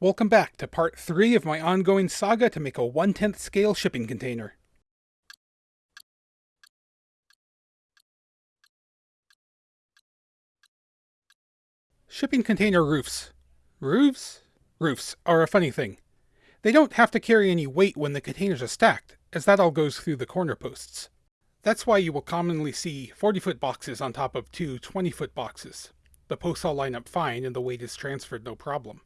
Welcome back to part 3 of my ongoing saga to make a 1 10th scale shipping container. Shipping container roofs. Roofs? Roofs are a funny thing. They don't have to carry any weight when the containers are stacked, as that all goes through the corner posts. That's why you will commonly see 40 foot boxes on top of two 20 foot boxes. The posts all line up fine and the weight is transferred no problem.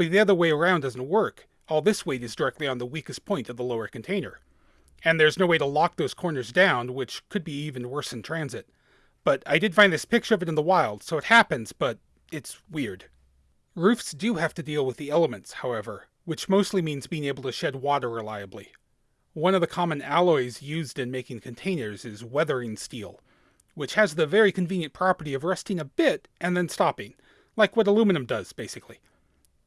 But the other way around doesn't work. All this weight is directly on the weakest point of the lower container. And there's no way to lock those corners down, which could be even worse in transit. But I did find this picture of it in the wild, so it happens, but it's weird. Roofs do have to deal with the elements, however, which mostly means being able to shed water reliably. One of the common alloys used in making containers is weathering steel, which has the very convenient property of rusting a bit and then stopping, like what aluminum does, basically.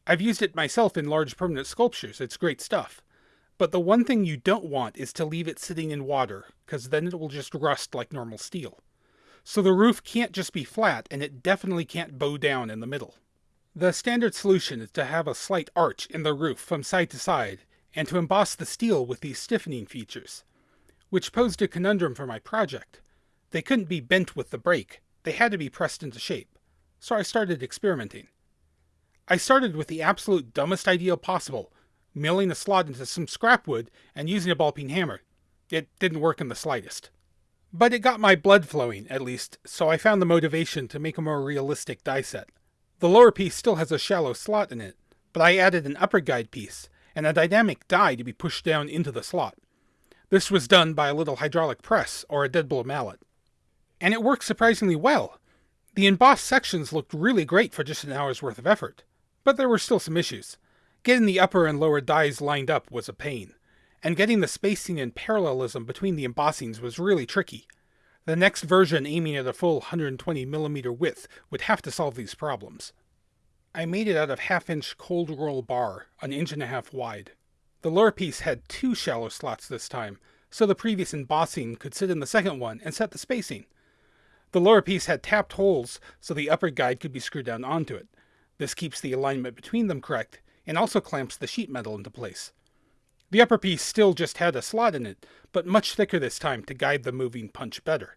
I've used it myself in large permanent sculptures, it's great stuff. But the one thing you don't want is to leave it sitting in water, because then it will just rust like normal steel. So the roof can't just be flat, and it definitely can't bow down in the middle. The standard solution is to have a slight arch in the roof from side to side, and to emboss the steel with these stiffening features, which posed a conundrum for my project. They couldn't be bent with the brake, they had to be pressed into shape, so I started experimenting. I started with the absolute dumbest idea possible, milling a slot into some scrap wood and using a ball peen hammer. It didn't work in the slightest. But it got my blood flowing, at least, so I found the motivation to make a more realistic die set. The lower piece still has a shallow slot in it, but I added an upper guide piece, and a dynamic die to be pushed down into the slot. This was done by a little hydraulic press or a dead blow mallet. And it worked surprisingly well. The embossed sections looked really great for just an hour's worth of effort. But there were still some issues. Getting the upper and lower dies lined up was a pain, and getting the spacing and parallelism between the embossings was really tricky. The next version aiming at a full 120mm width would have to solve these problems. I made it out of half-inch cold roll bar, an inch and a half wide. The lower piece had two shallow slots this time, so the previous embossing could sit in the second one and set the spacing. The lower piece had tapped holes, so the upper guide could be screwed down onto it, this keeps the alignment between them correct, and also clamps the sheet metal into place. The upper piece still just had a slot in it, but much thicker this time to guide the moving punch better.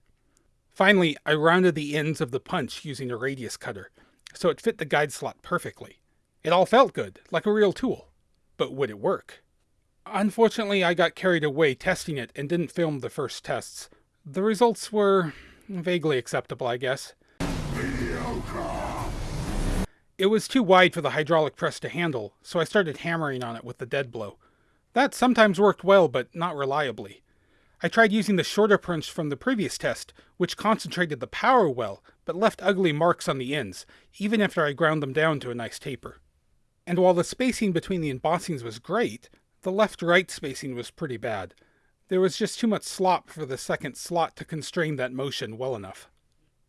Finally, I rounded the ends of the punch using a radius cutter, so it fit the guide slot perfectly. It all felt good, like a real tool. But would it work? Unfortunately, I got carried away testing it and didn't film the first tests. The results were vaguely acceptable, I guess. Mediocre. It was too wide for the hydraulic press to handle, so I started hammering on it with the dead blow. That sometimes worked well, but not reliably. I tried using the shorter punch from the previous test, which concentrated the power well, but left ugly marks on the ends, even after I ground them down to a nice taper. And while the spacing between the embossings was great, the left-right spacing was pretty bad. There was just too much slop for the second slot to constrain that motion well enough.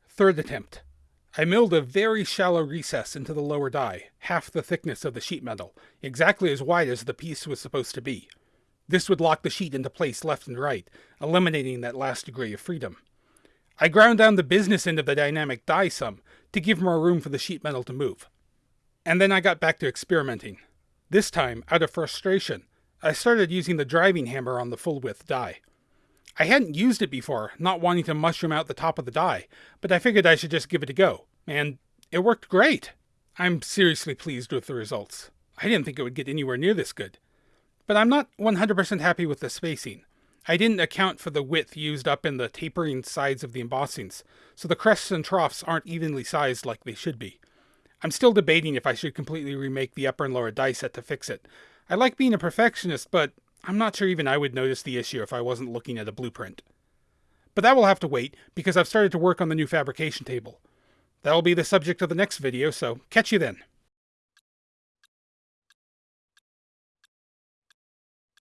Third attempt. I milled a very shallow recess into the lower die, half the thickness of the sheet metal, exactly as wide as the piece was supposed to be. This would lock the sheet into place left and right, eliminating that last degree of freedom. I ground down the business end of the dynamic die some to give more room for the sheet metal to move. And then I got back to experimenting. This time, out of frustration, I started using the driving hammer on the full width die. I hadn't used it before, not wanting to mushroom out the top of the die, but I figured I should just give it a go, and it worked great. I'm seriously pleased with the results. I didn't think it would get anywhere near this good. But I'm not 100% happy with the spacing. I didn't account for the width used up in the tapering sides of the embossings, so the crests and troughs aren't evenly sized like they should be. I'm still debating if I should completely remake the upper and lower die set to fix it. I like being a perfectionist, but I'm not sure even I would notice the issue if I wasn't looking at a blueprint. But that will have to wait, because I've started to work on the new fabrication table. That'll be the subject of the next video, so catch you then.